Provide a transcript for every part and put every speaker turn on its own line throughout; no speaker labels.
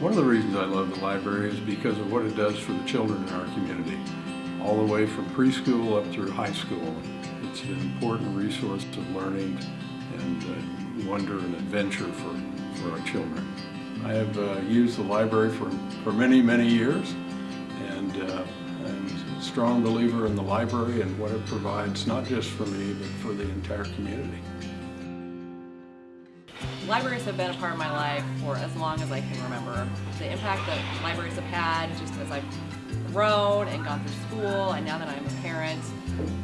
One of the reasons I love the library is because of what it does for the children in our community, all the way from preschool up through high school. It's an important resource of learning and uh, wonder and adventure for, for our children. I have uh, used the library for, for many, many years and uh, I'm a strong believer in the library and what it provides, not just for me, but for the entire community.
Libraries have been a part of my life for as long as I can remember. The impact that libraries have had just as I've grown and gone through school and now that I'm a parent.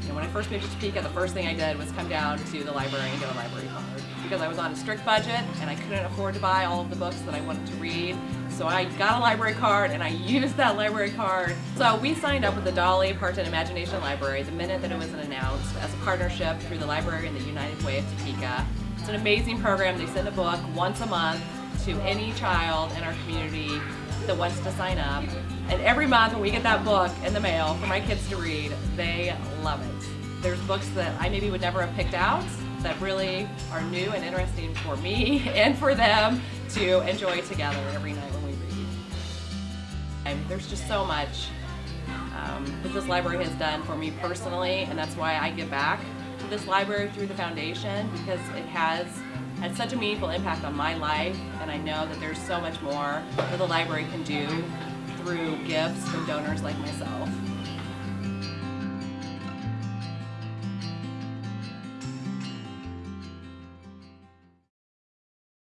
You know, when I first moved to Topeka, the first thing I did was come down to the library and get a library card because I was on a strict budget and I couldn't afford to buy all of the books that I wanted to read. So I got a library card and I used that library card. So we signed up with the Dolly Parton Imagination Library the minute that it was announced as a partnership through the library and the United Way of Topeka. It's an amazing program. They send a book once a month to any child in our community that wants to sign up. And every month when we get that book in the mail for my kids to read, they love it. There's books that I maybe would never have picked out that really are new and interesting for me and for them to enjoy together every night when we read. And there's just so much um, that this library has done for me personally, and that's why I give back to this library through the foundation because it has had such a meaningful impact on my life and I know that there's so much more that the library can do through gifts from donors like myself.